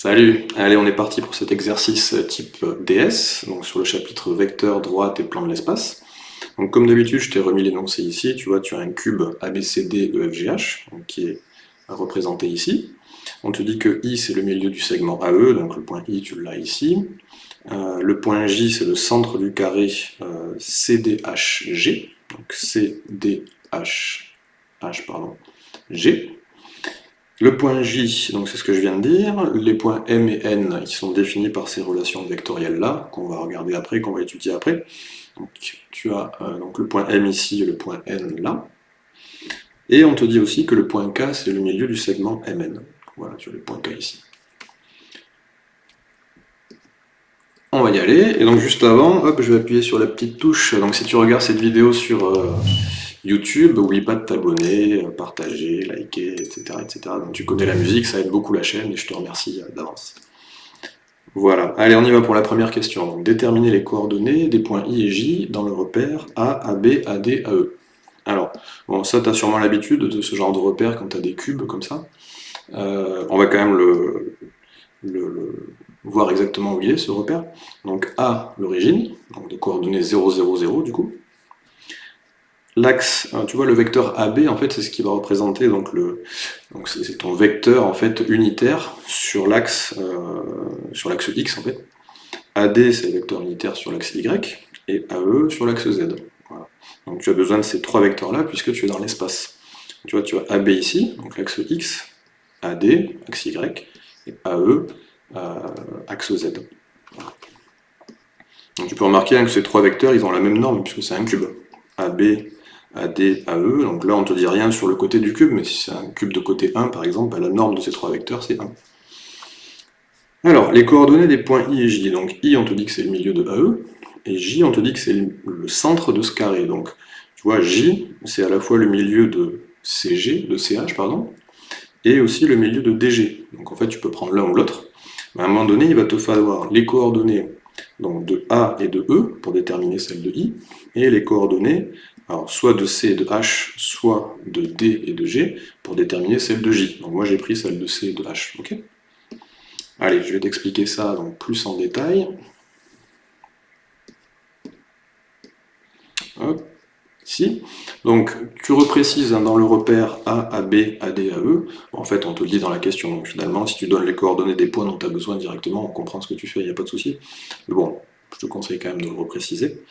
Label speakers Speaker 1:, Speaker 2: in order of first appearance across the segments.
Speaker 1: Salut Allez, on est parti pour cet exercice type DS, donc sur le chapitre vecteur, droite et plan de l'espace. Donc comme d'habitude, je t'ai remis l'énoncé ici, tu vois, tu as un cube ABCD EFGH, qui est représenté ici. On te dit que I c'est le milieu du segment AE, donc le point I tu l'as ici. Euh, le point J c'est le centre du carré euh, CDHG, donc CDH, H, pardon, G. Le point J, donc c'est ce que je viens de dire, les points M et N, ils sont définis par ces relations vectorielles-là, qu'on va regarder après, qu'on va étudier après. Donc tu as euh, le point M ici et le point N là. Et on te dit aussi que le point K, c'est le milieu du segment MN. Voilà, tu as le point K ici. On va y aller, et donc juste avant, hop, je vais appuyer sur la petite touche. Donc si tu regardes cette vidéo sur... Euh, YouTube, n'oublie pas de t'abonner, euh, partager, liker, etc., etc. Donc tu connais la musique, ça aide beaucoup la chaîne et je te remercie euh, d'avance. Voilà, allez on y va pour la première question. Déterminer les coordonnées des points I et J dans le repère A, AB, AD, AE. Alors, bon, ça tu as sûrement l'habitude de ce genre de repère quand tu as des cubes comme ça. Euh, on va quand même le, voir exactement où il est ce repère. Donc A, l'origine, donc des coordonnées 0, 0, 0 du coup l'axe, hein, tu vois le vecteur AB en fait c'est ce qui va représenter donc c'est ton vecteur en fait unitaire sur l'axe euh, sur l'axe X en fait. AD c'est le vecteur unitaire sur l'axe Y et AE sur l'axe Z. Donc tu as besoin de ces trois vecteurs là puisque tu es dans l'espace. Tu vois tu as AB ici, donc l'axe X, AD, axe Y, et AE, euh, axe Z. Donc tu peux remarquer hein, que ces trois vecteurs ils ont la même norme puisque c'est un cube. AB, AD, AE, donc là on ne te dit rien sur le côté du cube, mais si c'est un cube de côté 1 par exemple, bah, la norme de ces trois vecteurs c'est 1. Alors, les coordonnées des points I et J, donc I on te dit que c'est le milieu de AE, et J on te dit que c'est le centre de ce carré, donc tu vois J c'est à la fois le milieu de CG, de CH pardon, et aussi le milieu de DG, donc en fait tu peux prendre l'un ou l'autre, à un moment donné il va te falloir les coordonnées donc de A et de E pour déterminer celle de I, et les coordonnées alors soit de C et de H, soit de D et de G, pour déterminer celle de J. Donc moi j'ai pris celle de C et de H, ok? Allez, je vais t'expliquer ça plus en détail. Hop, ici. Donc tu reprécises hein, dans le repère A, AB, AD, AE. En fait, on te le dit dans la question. Donc finalement, si tu donnes les coordonnées des points dont tu as besoin directement, on comprend ce que tu fais, il n'y a pas de souci. Mais bon, je te conseille quand même de le repréciser.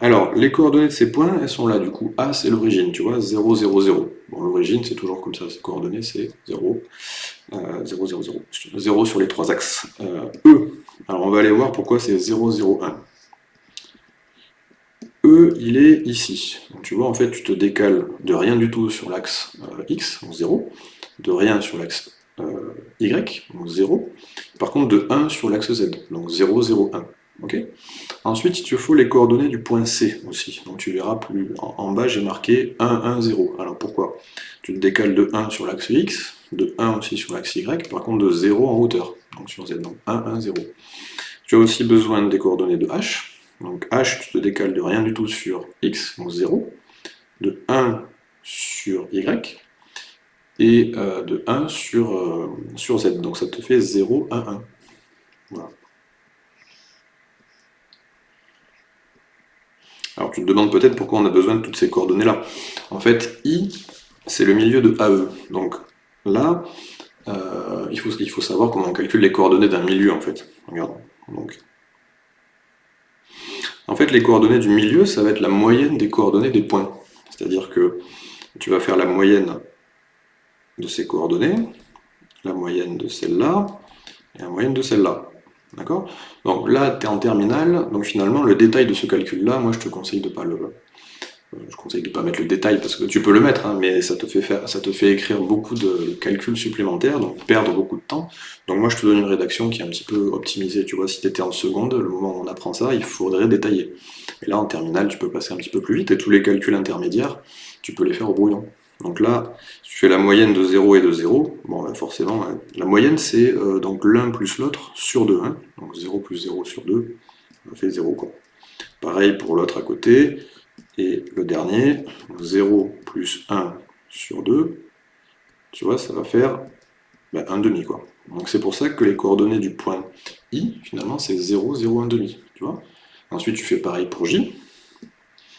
Speaker 1: Alors, les coordonnées de ces points, elles sont là, du coup. A, c'est l'origine, tu vois, 0, 0, 0. Bon, l'origine, c'est toujours comme ça, ces coordonnées, c'est 0, 0, 0, 0. 0 sur les trois axes. Euh, e, alors on va aller voir pourquoi c'est 0, 0, 1. E, il est ici. Donc, tu vois, en fait, tu te décales de rien du tout sur l'axe euh, X, donc 0, de rien sur l'axe euh, Y, donc 0, par contre de 1 sur l'axe Z, donc 0, 0, 1. Ensuite, il te faut les coordonnées du point C aussi. Donc tu verras plus en, bas, j'ai marqué 1, 1, 0. Alors pourquoi? Tu te décales de 1 sur l'axe X, de 1 aussi sur l'axe Y, par contre de 0 en hauteur, donc sur Z, donc 1, 1, 0. Tu as aussi besoin des coordonnées de H. Donc H, tu te décales de rien du tout sur X, donc 0, de 1 sur Y, et euh, de 1 sur, euh, sur Z. Donc ça te fait 0, 1, 1. Voilà. Alors tu te demandes peut-être pourquoi on a besoin de toutes ces coordonnées-là. En fait, I, c'est le milieu de AE. Donc là, euh, il, faut, savoir comment on calcule les coordonnées d'un milieu, en fait. Regarde. Donc. En fait, les coordonnées du milieu, ça va être la moyenne des coordonnées des points. C'est-à-dire que tu vas faire la moyenne de ces coordonnées, la moyenne de celle-là, et la moyenne de celle-là. D'accord? Donc là, tu es en terminale, donc finalement, le détail de ce calcul-là, moi je te conseille de pas le... Euh, je conseille de pas mettre le détail, parce que tu peux le mettre, hein, mais ça te, fait ça te fait écrire beaucoup de calculs supplémentaires, donc perdre beaucoup de temps. Donc moi je te donne une rédaction qui est un petit peu optimisée, tu vois, si tu étais en seconde, le moment où on apprend ça, il faudrait détailler. Et là, en terminale, tu peux passer un petit peu plus vite, et tous les calculs intermédiaires, tu peux les faire au brouillon. Donc là, si tu fais la moyenne de 0 et de 0, bon, ben forcément, hein, la moyenne c'est euh, l'un plus l'autre sur 2. Hein. Donc 0 plus 0 sur 2, ça fait 0. Quoi. Pareil pour l'autre à côté. Et le dernier, 0 plus 1 sur 2, tu vois, ça va faire ben, 1 demi. Quoi. Donc c'est pour ça que les coordonnées du point I, finalement, c'est 0, 0, 1 demi. Tu vois Ensuite, tu fais pareil pour J.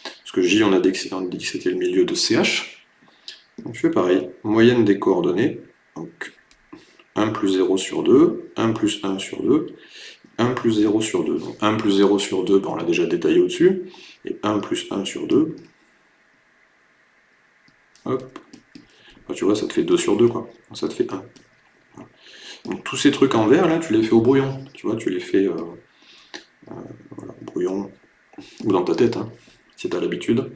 Speaker 1: Parce que J, on a dit que c'était le milieu de CH. Tu fais pareil. Moyenne des coordonnées. Donc 1 plus 0 sur 2, 1 plus 1 sur 2, 1 plus 0 sur 2. Donc 1 plus 0 sur 2, on l'a déjà détaillé au-dessus. Et 1 plus 1 sur 2. Hop. Tu vois, ça te fait 2 sur 2, quoi. Ça te fait 1. Donc tous ces trucs en vert, là, tu les fais au brouillon. Tu vois, tu les fais euh, euh, au brouillon, ou dans ta tête, hein, si tu as l'habitude.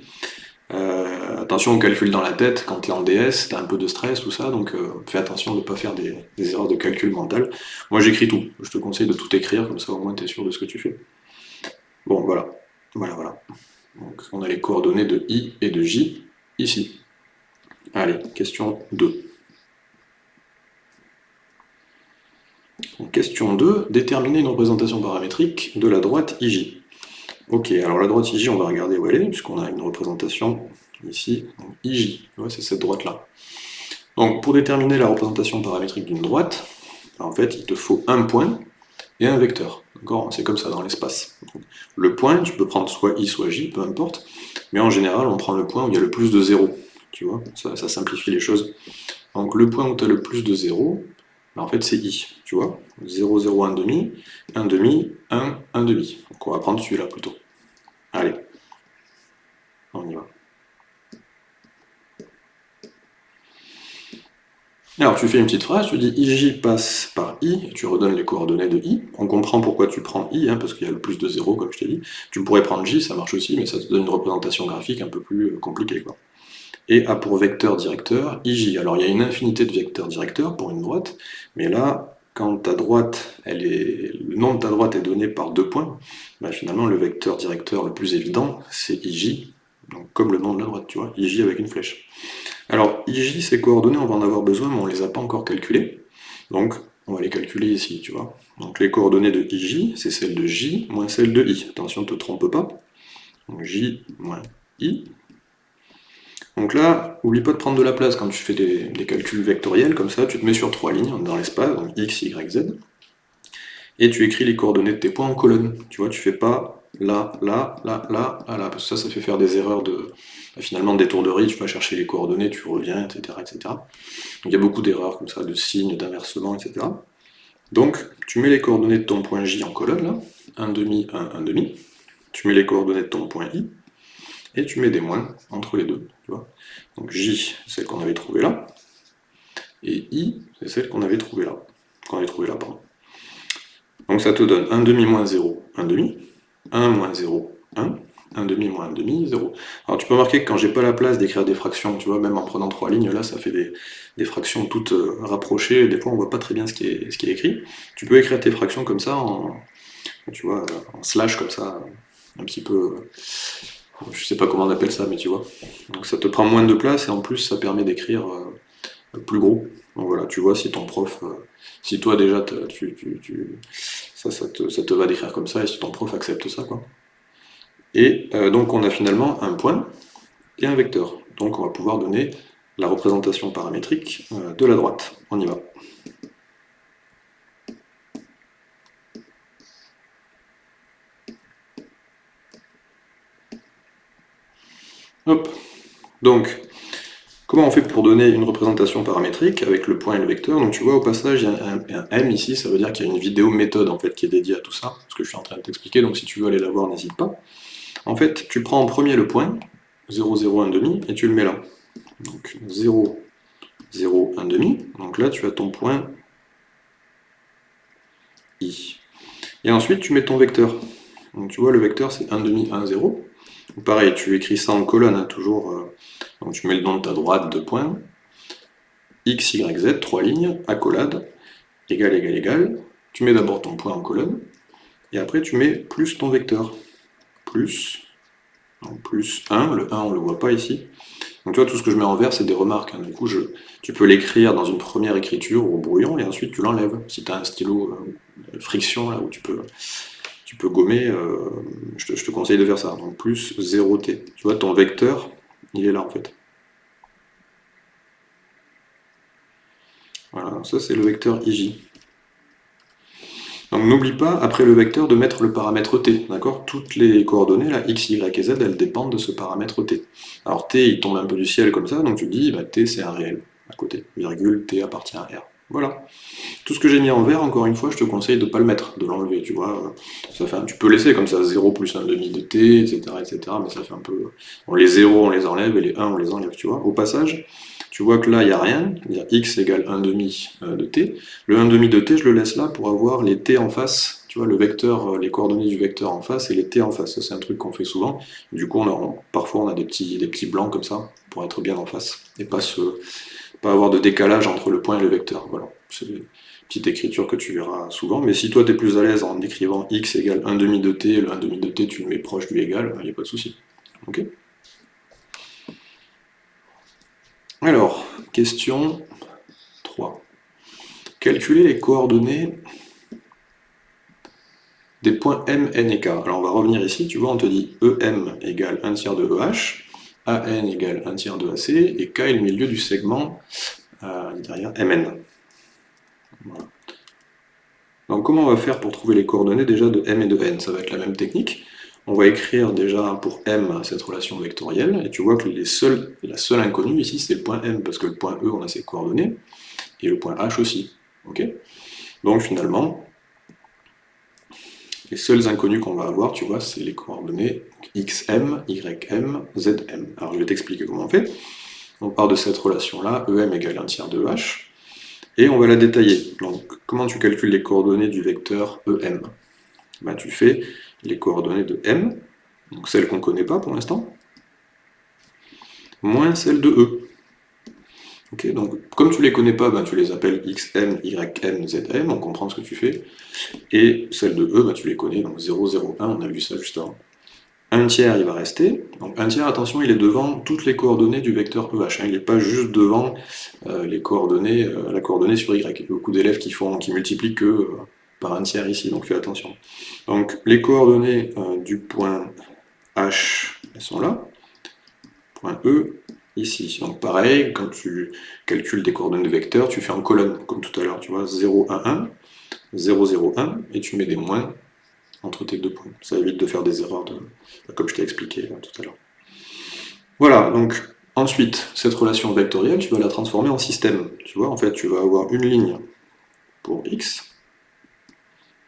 Speaker 1: Euh, attention au calcul dans la tête, quand tu es en DS, tu as un peu de stress, tout ça, donc fais attention de ne pas faire des, erreurs de calcul mental. Moi j'écris tout, je te conseille de tout écrire, comme ça au moins tu es sûr de ce que tu fais. Bon, voilà, voilà, voilà. Donc on a les coordonnées de I et de J ici. Allez, question 2. question 2, déterminer une représentation paramétrique de la droite IJ. Ok, alors la droite IJ, on va regarder où elle est, puisqu'on a une représentation ici, IJ, c'est cette droite-là. Donc pour déterminer la représentation paramétrique d'une droite, en fait, il te faut un point et un vecteur. D'accord? C'est comme ça dans l'espace. Le point, tu peux prendre soit i, soit j, peu importe, mais en général, on prend le point où il y a le plus de 0. Tu vois, ça, ça simplifie les choses. Donc le point où tu as le plus de 0, ben, en fait c'est i, tu vois. 0, 0, 1 demi, 1 demi, 1, 1 demi. Donc on va prendre celui-là plutôt. Allez, on y va. Alors tu fais une petite phrase, tu dis ij passe par i, tu redonnes les coordonnées de i. On comprend pourquoi tu prends i, hein, parce qu'il y a le plus de 0, comme je t'ai dit. Tu pourrais prendre j, ça marche aussi, mais ça te donne une représentation graphique un peu plus euh, compliquée. Quoi. Et a pour vecteur directeur ij. Alors il y a une infinité de vecteurs directeurs pour une droite, mais là, quand ta droite, elle est, le nom de ta droite est donné par deux points, bah, finalement le vecteur directeur le plus évident, c'est ij, donc comme le nom de la droite, tu vois, ij avec une flèche. Alors, IJ, ces coordonnées, on va en avoir besoin, mais on ne les a pas encore calculées. Donc, on va les calculer ici, tu vois. Donc, les coordonnées de IJ, c'est celles de J moins celles de I. Attention, ne te trompe pas. Donc, J moins I. Donc là, oublie pas de prendre de la place quand tu fais des, calculs vectoriels, comme ça, tu te mets sur trois lignes dans l'espace, donc X, Y, Z, et tu écris les coordonnées de tes points en colonne. Tu vois, tu fais pas là, là, là, là, là, là, parce que ça, ça fait faire des erreurs de, finalement, des tourneries, tu vas chercher les coordonnées, tu reviens, etc., etc. Donc il y a beaucoup d'erreurs comme ça, de signes, d'inversement, etc. Donc, tu mets les coordonnées de ton point J en colonne, là, 1 demi, 1, 1 demi, tu mets les coordonnées de ton point I, et tu mets des moins entre les deux, Donc J, celle qu'on avait trouvée là, et I, c'est celle qu'on avait trouvée là, qu'on avait trouvée là, pardon. Donc ça te donne 1 demi moins 0, 1 demi, 1 moins 0, 1, 1 demi moins 1 demi, 0. Alors tu peux remarquer que quand j'ai pas la place d'écrire des fractions, tu vois, même en prenant trois lignes, là, ça fait des, fractions toutes euh, rapprochées, des fois on voit pas très bien ce qui, est, écrit. Tu peux écrire tes fractions comme ça, en slash comme ça, un petit peu... Je sais pas comment on appelle ça, mais tu vois. Donc ça te prend moins de place, et en plus ça permet d'écrire euh, plus gros. Donc voilà, tu vois si ton prof... Euh, si toi déjà, tu, ça, ça te, ça te va d'écrire comme ça, et si ton prof accepte ça, quoi. Et euh, donc on a finalement un point et un vecteur. Donc on va pouvoir donner la représentation paramétrique de la droite. On y va. Hop. Donc, comment on fait pour donner une représentation paramétrique avec le point et le vecteur? Donc tu vois au passage, il y a un, M ici, ça veut dire qu'il y a une vidéo méthode en fait qui est dédiée à tout ça, ce que je suis en train de t'expliquer, donc si tu veux aller la voir, n'hésite pas. En fait, tu prends en premier le point, 0, 0, 1 demi, et tu le mets là. Donc 0, 0, 1 demi. Donc là, tu as ton point i. Et ensuite, tu mets ton vecteur. Donc tu vois, le vecteur, c'est 1 demi, 1, 0. Pareil, tu écris ça en colonne, hein, toujours. Euh, donc tu mets le nom de ta droite, deux points. x, y, z, trois lignes, accolade, égal, égal, égal. Tu mets d'abord ton point en colonne, et après tu mets plus ton vecteur plus, plus 1, le 1 on ne le voit pas ici. Donc tu tout ce que je mets en vert, c'est des remarques. Hein. Du coup, tu peux l'écrire dans une première écriture au brouillon, et ensuite tu l'enlèves. Si tu as un stylo euh, friction, là où tu peux, tu peux gommer, euh, je, te, conseille de faire ça. Donc plus 0t. Tu vois, ton vecteur, il est là en fait. Voilà, ça c'est le vecteur IJ. Donc n'oublie pas, après le vecteur, de mettre le paramètre t, d'accord? Toutes les coordonnées, là, x, y et z, elles dépendent de ce paramètre t. Alors t, il tombe un peu du ciel comme ça, donc tu dis, bah, t c'est un réel, à côté, virgule, t appartient à r. Voilà. Tout ce que j'ai mis en vert, encore une fois, je te conseille de ne pas le mettre, de l'enlever, tu vois. Ça fait tu peux laisser comme ça 0 plus 1 demi de t, etc., etc., mais ça fait un peu... Les 0, on les enlève, et les 1, on les enlève, tu vois. Au passage, tu vois que là, il n'y a rien, il y a x égale 1 demi euh, de t. Le 1 demi de t, je le laisse là pour avoir les t en face, tu vois, le vecteur, euh, les coordonnées du vecteur en face et les t en face. Ça, c'est un truc qu'on fait souvent. Du coup, on parfois, on a des petits, des petits blancs comme ça, pour être bien en face, et pas se pas avoir de décalage entre le point et le vecteur. Voilà, c'est une petite écriture que tu verras souvent, mais si toi tu es plus à l'aise en écrivant x égale 1 demi de t, le 1 demi de t tu le mets proche du égal, il n'y a pas de souci. Ok? Alors, question 3. Calculer les coordonnées des points M, N et K. Alors on va revenir ici, tu vois, on te dit EM égale 1 tiers de EH, AN égale 1 tiers de AC, et K est le milieu du segment euh, derrière MN. Donc comment on va faire pour trouver les coordonnées déjà de M et de N? Ça va être la même technique. On va écrire déjà pour M cette relation vectorielle, et tu vois que la seule inconnue ici c'est le point M, parce que le point E on a ses coordonnées, et le point H aussi. ok? Donc finalement, les seuls inconnus qu'on va avoir, tu vois, c'est les coordonnées xm, ym, zm. Alors je vais t'expliquer comment on fait. On part de cette relation-là, em égale 1 tiers de h, et on va la détailler. Donc comment tu calcules les coordonnées du vecteur em ben, Tu fais les coordonnées de m, donc celles qu'on ne connaît pas pour l'instant, moins celles de e donc, comme tu les connais pas, ben, tu les appelles xm, ym, zm, on comprend ce que tu fais. Et celle de e, ben, tu les connais, donc 0, 0, 1, on a vu ça juste avant. 1 tiers, il va rester. Donc 1 tiers, attention, il est devant toutes les coordonnées du vecteur EH. Hein. il n'est pas juste devant euh, les coordonnées, euh, la coordonnée sur Y. Il y a beaucoup d'élèves qui, font, qui multiplient que euh, par 1 tiers ici, donc fais attention. Donc les coordonnées du point H, elles sont là. Point E, ici. Donc pareil, quand tu calcules des coordonnées vecteurs, tu fais en colonne, comme tout à l'heure, tu vois, 0, 1, 1, 0, 0, 1, et tu mets des moins entre tes deux points. Ça évite de faire des erreurs, de, comme je t'ai expliqué euh, tout à l'heure. Voilà, donc ensuite, cette relation vectorielle, tu vas la transformer en système. Tu vois, en fait, tu vas avoir une ligne pour x,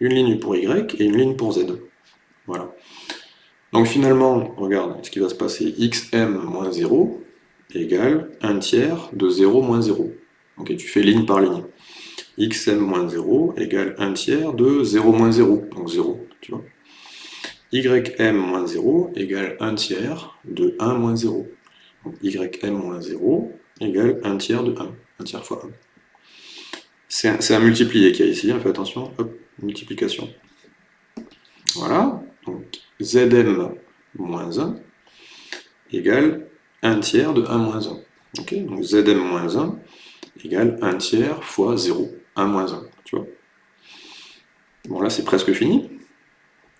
Speaker 1: une ligne pour y et une ligne pour z. Voilà. Donc finalement, regarde ce qui va se passer, xm moins 0, égale 1 tiers de 0 moins 0. Ok, tu fais ligne par ligne. xm moins 0 égale 1 tiers de 0 moins 0, donc 0, tu vois. ym moins 0 égale 1 tiers de 1 moins 0. Donc ym moins 0 égale 1 tiers de 1, 1 tiers fois 1. C'est un, multiplié qu'il y a ici, hein, fais attention, hop, multiplication. Voilà, donc zm moins 1 égale 1 tiers de 1 moins 1. Donc Zm moins 1 égale 1 tiers fois 0, 1 moins 1, tu vois. Bon là c'est presque fini.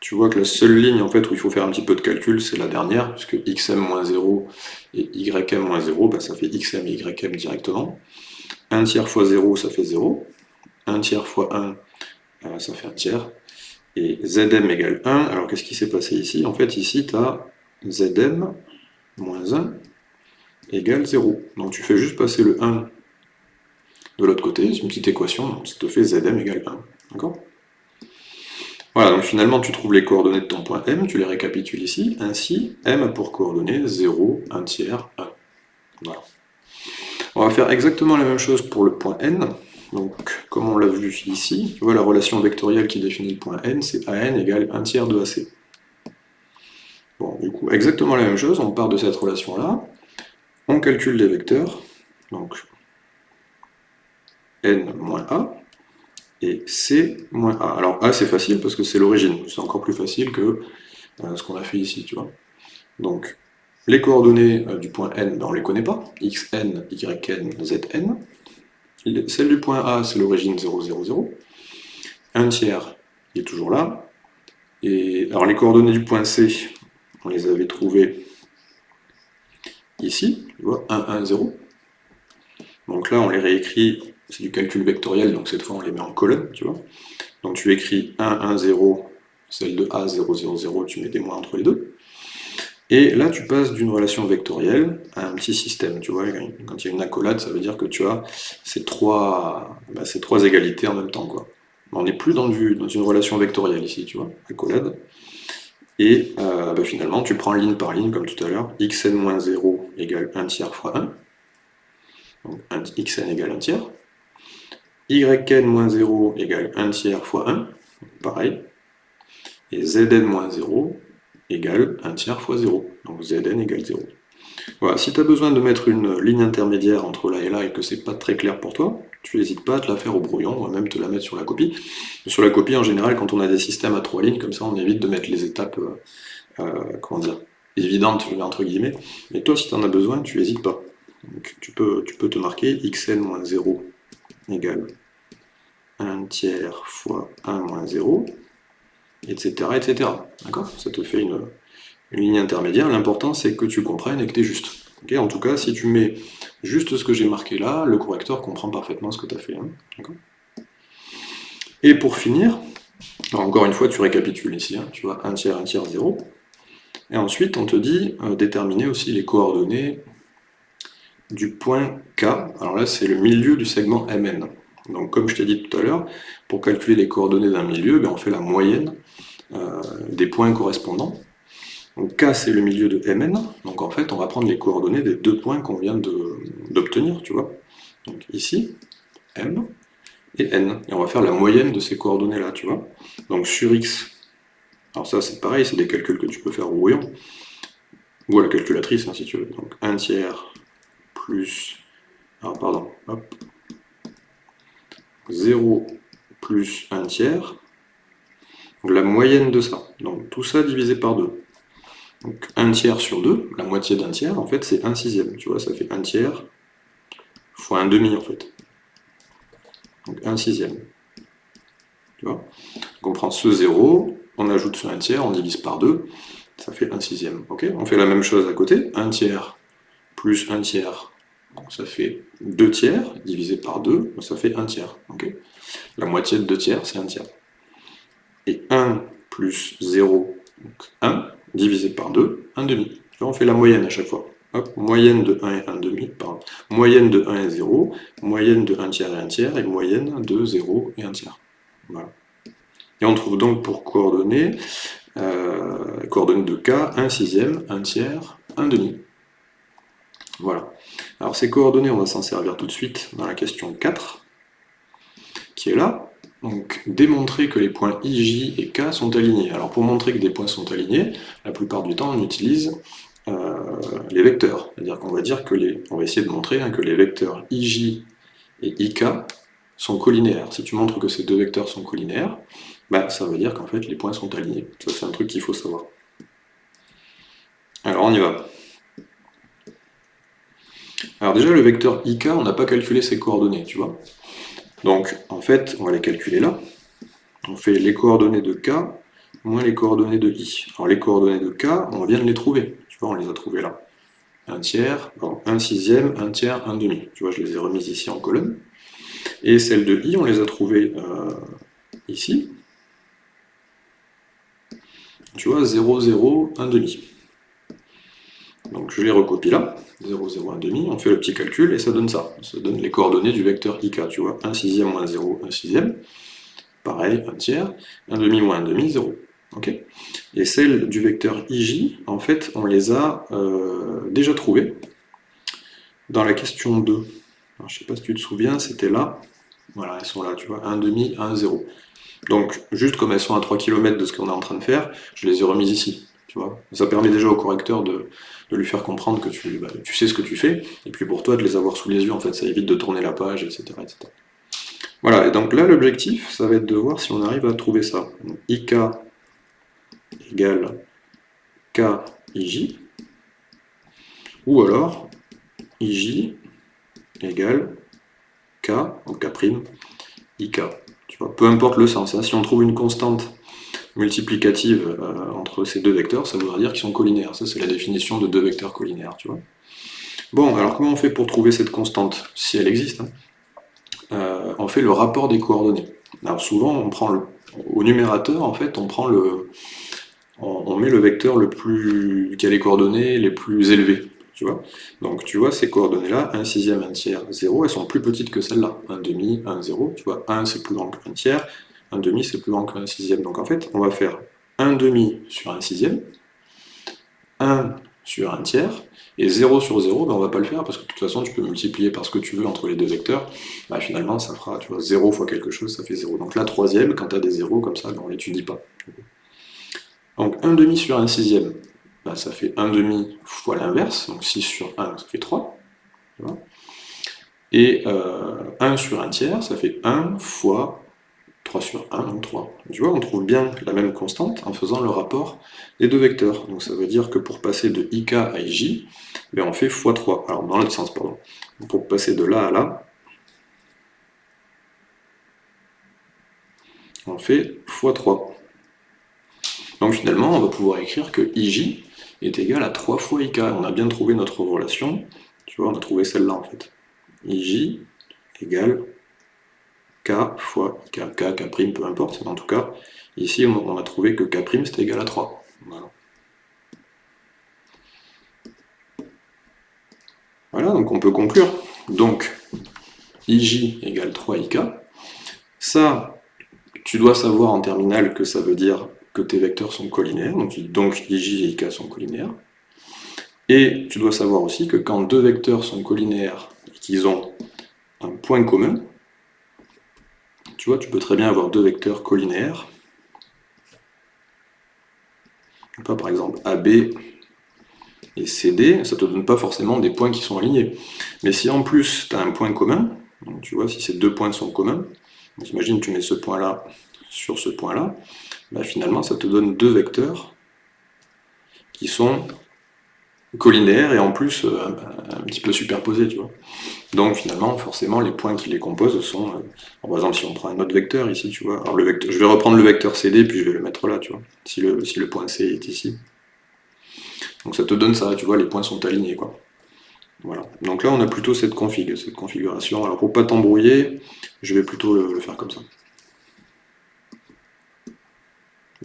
Speaker 1: Tu vois que la seule ligne en fait où il faut faire un petit peu de calcul, c'est la dernière, puisque xm moins 0 et ym moins 0, bah, ça fait xm et ym directement. 1 tiers fois 0, ça fait 0. 1 tiers fois 1, euh, ça fait 1 tiers. Et zm égale 1, alors qu'est-ce qui s'est passé ici? En fait ici tu as zm moins 1 égale 0. Donc tu fais juste passer le 1 de l'autre côté, c'est une petite équation, donc ça te fait Zm égale 1. D'accord? Voilà, donc finalement tu trouves les coordonnées de ton point M, tu les récapitules ici, ainsi M a pour coordonnées 0, 1 tiers, 1. Voilà. On va faire exactement la même chose pour le point N. Donc, comme on l'a vu ici, tu vois la relation vectorielle qui définit le point N, c'est AN égale 1 tiers de AC. Bon, du coup, exactement la même chose, on part de cette relation-là, on calcule les vecteurs, donc n moins a, et c moins a. Alors a c'est facile parce que c'est l'origine, c'est encore plus facile que euh, ce qu'on a fait ici, tu vois. Donc les coordonnées euh, du point n, ben, on ne les connaît pas, xn, yn, zn. Celle du point a, c'est l'origine 0, 0, 0. 1 tiers, est toujours là. Et alors les coordonnées du point c, on les avait trouvées ici, tu vois, 1, 1, 0. Donc là, on les réécrit, c'est du calcul vectoriel, donc cette fois on les met en colonne, tu vois. Donc tu écris 1, 1, 0, celle de A, 0, 0, 0, tu mets des moins entre les deux. Et là, tu passes d'une relation vectorielle à un petit système. Tu vois, quand il y a une accolade, ça veut dire que tu as ces trois, bah, ces trois égalités en même temps. Quoi. On n'est plus dans, dans, une relation vectorielle ici, tu vois, accolade. Et euh, bah, finalement, tu prends ligne par ligne, comme tout à l'heure, xn-0 égale 1 tiers fois 1. Donc xn égale 1 tiers. yn-0 égale 1 tiers fois 1. Pareil. Et zn-0 égale 1 tiers fois 0. Donc Zn égale 0. Voilà, si tu as besoin de mettre une ligne intermédiaire entre là et là et que c'est pas très clair pour toi, tu n'hésites pas à te la faire au brouillon, on va même te la mettre sur la copie. Sur la copie, en général, quand on a des systèmes à trois lignes, comme ça on évite de mettre les étapes, euh, euh, comment dire, évidentes, entre guillemets. Mais toi, si tu en as besoin, tu n'hésites pas. Donc, tu, peux, tu peux te marquer xn moins 0 égale 1 tiers fois 1 moins 0, etc. etc. D'accord? Ça te fait une, ligne intermédiaire. L'important, c'est que tu comprennes et que tu es juste. en tout cas, si tu mets juste ce que j'ai marqué là, le correcteur comprend parfaitement ce que tu as fait. Hein. et pour finir, encore une fois, tu récapitules ici, hein. tu vois, 1 tiers, 1 tiers, 0. Et ensuite, on te dit euh, déterminer aussi les coordonnées du point K. Alors là, c'est le milieu du segment MN. Donc comme je t'ai dit tout à l'heure, pour calculer les coordonnées d'un milieu, ben, on fait la moyenne euh, des points correspondants. Donc K c'est le milieu de Mn, donc en fait on va prendre les coordonnées des deux points qu'on vient d'obtenir, tu vois. Donc ici, M et N, et on va faire la moyenne de ces coordonnées là, tu vois. Donc sur X, alors ça c'est pareil, c'est des calculs que tu peux faire au brouillon, ou à la calculatrice hein, si tu veux. Donc 1 tiers plus, alors pardon, hop, 0 plus 1 tiers, la moyenne de ça. Donc tout ça divisé par 2. Donc 1 tiers sur 2, la moitié d'un tiers, en fait, c'est 1 sixième. Tu vois, ça fait 1 tiers fois 1 demi, en fait. Donc 1 sixième. Tu vois? Donc on prend ce 0, on ajoute ce 1 tiers, on divise par 2, ça fait 1 sixième. On fait la même chose à côté, 1 tiers plus 1 tiers, ça fait 2 tiers, divisé par 2, ça fait 1 tiers. la moitié de 2 tiers, c'est 1 tiers. Et 1 plus 0, donc 1, divisé par 2, 1 demi. on fait la moyenne à chaque fois. moyenne de 1 et 1 demi, pardon. Moyenne de 1 et 0, moyenne de 1 tiers et 1 tiers, et moyenne de 0 et 1 tiers. Voilà. Et on trouve donc pour coordonnées, euh, coordonnées de k, 1 sixième, 1 tiers, 1 demi. Voilà. Alors ces coordonnées, on va s'en servir tout de suite dans la question 4, qui est là. Donc, démontrer que les points IJ et K sont alignés. Alors, pour montrer que des points sont alignés, la plupart du temps, on utilise euh, les vecteurs. C'est-à-dire qu'on va dire que les... On va essayer de montrer hein, que les vecteurs IJ et IK sont collinéaires. Si tu montres que ces deux vecteurs sont collinéaires, bah, ça veut dire qu'en fait, les points sont alignés. Ça, c'est un truc qu'il faut savoir. Alors, on y va. Alors déjà, le vecteur IK, on n'a pas calculé ses coordonnées, tu vois. Donc, en fait, on va les calculer là. On fait les coordonnées de K moins les coordonnées de I. Alors, les coordonnées de K, on vient de les trouver. Tu vois, on les a trouvées là. Un tiers, bon, un sixième, un tiers, un demi. Tu vois, je les ai remises ici en colonne. Et celles de I, on les a trouvées euh, ici. Tu vois, 0, 0, 1 demi. Donc je les recopie là, 0, 0, 1 demi, on fait le petit calcul et ça donne ça. Ça donne les coordonnées du vecteur ik, tu vois, 1 sixième moins 0, 1 sixième. Pareil, 1 tiers, 1 demi moins 1 demi, 0. ok et celles du vecteur ij, en fait, on les a euh, déjà trouvées dans la question 2. Alors, je ne sais pas si tu te souviens, c'était là. Voilà, elles sont là, tu vois, 1 demi, 1, 0. Donc, juste comme elles sont à 3 km de ce qu'on est en train de faire, je les ai remises ici. Tu vois ça permet déjà au correcteur de, de lui faire comprendre que tu, bah, tu, sais ce que tu fais, et puis pour toi de les avoir sous les yeux, en fait, ça évite de tourner la page, etc. etc. Voilà, et donc là l'objectif, ça va être de voir si on arrive à trouver ça. IK égale KIJ, ou alors IJ égale K, donc K', IK. Peu importe le sens, hein. si on trouve une constante multiplicative euh, entre ces deux vecteurs, ça voudra dire qu'ils sont collinaires. Ça, c'est la définition de deux vecteurs collinaires, tu vois. Bon, alors comment on fait pour trouver cette constante, si elle existe hein? Euh, On fait le rapport des coordonnées. Alors souvent, on prend au numérateur, en fait, on prend le, on, met le vecteur le plus, qui a les coordonnées les plus élevées. Donc tu vois, ces coordonnées-là, 1 sixième, 1 tiers, 0, elles sont plus petites que celles-là. 1 demi, 1, 0, tu vois, 1 c'est plus grand qu'un tiers, 1 demi c'est plus grand qu'un sixième. Donc en fait, on va faire 1 demi sur 1 sixième, 1 sur 1 tiers, et 0 sur 0, ben on va pas le faire, parce que de toute façon, tu peux multiplier par ce que tu veux entre les deux vecteurs, ben finalement, ça fera, tu vois, 0 fois quelque chose, ça fait 0. Donc la troisième, quand tu as des 0 comme ça, ben on l'étudie pas. Donc 1 demi sur 1 sixième, ben ça fait 1 demi fois l'inverse, donc 6 sur 1, ça fait 3. Et euh, 1 sur 1 tiers, ça fait 1 fois 3 sur 1, donc 3. Tu vois, on trouve bien la même constante en faisant le rapport des deux vecteurs. Donc ça veut dire que pour passer de ik à ij, ben on fait x3. Alors dans l'autre sens, pardon. Pour passer de là à là, on fait x3. Donc finalement, on va pouvoir écrire que ij est égal à 3 fois ik. On a bien trouvé notre relation. Tu vois, on a trouvé celle-là en fait. ij égale k fois k, k, k', peu importe. En tout cas, ici, on a trouvé que k' c'était égal à 3. Voilà. Voilà, donc on peut conclure. Donc, ij égale 3ik. Ça, tu dois savoir en terminale que ça veut dire tes vecteurs sont collinaires, donc, donc ij et ik sont collinaires. Et tu dois savoir aussi que quand deux vecteurs sont collinaires et qu'ils ont un point commun, tu vois, tu peux très bien avoir deux vecteurs collinaires. par exemple AB et CD, ça ne te donne pas forcément des points qui sont alignés. Mais si en plus tu as un point commun, tu vois, si ces deux points sont communs, imagine que tu mets ce point-là sur ce point-là, bah, finalement ça te donne deux vecteurs qui sont collinaires et en plus euh, un, petit peu superposés, tu vois. Donc finalement, forcément, les points qui les composent sont... Euh, par exemple, si on prend un autre vecteur ici, tu vois, alors le vecteur, je vais reprendre le vecteur CD, puis je vais le mettre là, tu vois, si le, si le point C est ici. Donc ça te donne ça, tu vois, les points sont alignés, quoi. Voilà. Donc là, on a plutôt cette config, cette configuration. Alors pour pas t'embrouiller, je vais plutôt le, faire comme ça.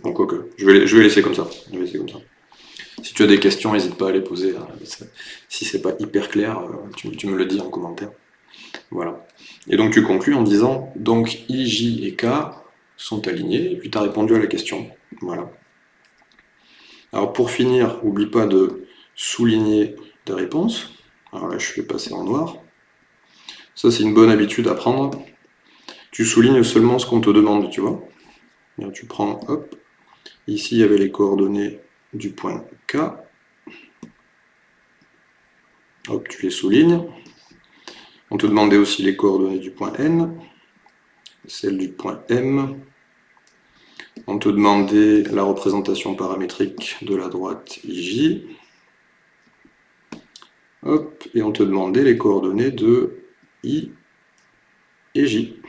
Speaker 1: Donc ok, je vais, je vais laisser comme ça. Je vais laisser comme ça. Si tu as des questions, n'hésite pas à les poser. Hein. Si c'est pas hyper clair, euh, tu, me le dis en commentaire. Voilà. Et donc tu conclus en disant, donc I, J et K sont alignés, et puis tu as répondu à la question. Voilà. Alors pour finir, n'oublie pas de souligner tes réponses. Alors là, je vais passer en noir. Ça, c'est une bonne habitude à prendre. Tu soulignes seulement ce qu'on te demande, tu vois. tu prends, hop, ici il y avait les coordonnées du point K. Hop, tu les soulignes. On te demandait aussi les coordonnées du point N, celles du point M. On te demandait la représentation paramétrique de la droite IJ. Hop, et on te demandait les coordonnées de I et J.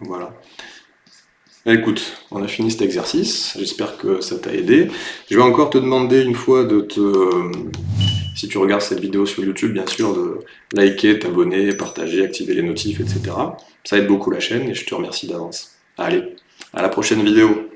Speaker 1: Voilà. Écoute, on a fini cet exercice, j'espère que ça t'a aidé. Je vais encore te demander une fois de te... Si tu regardes cette vidéo sur YouTube, bien sûr, de liker, t'abonner, partager, activer les notifs, etc. Ça aide beaucoup la chaîne et je te remercie d'avance. Allez, à la prochaine vidéo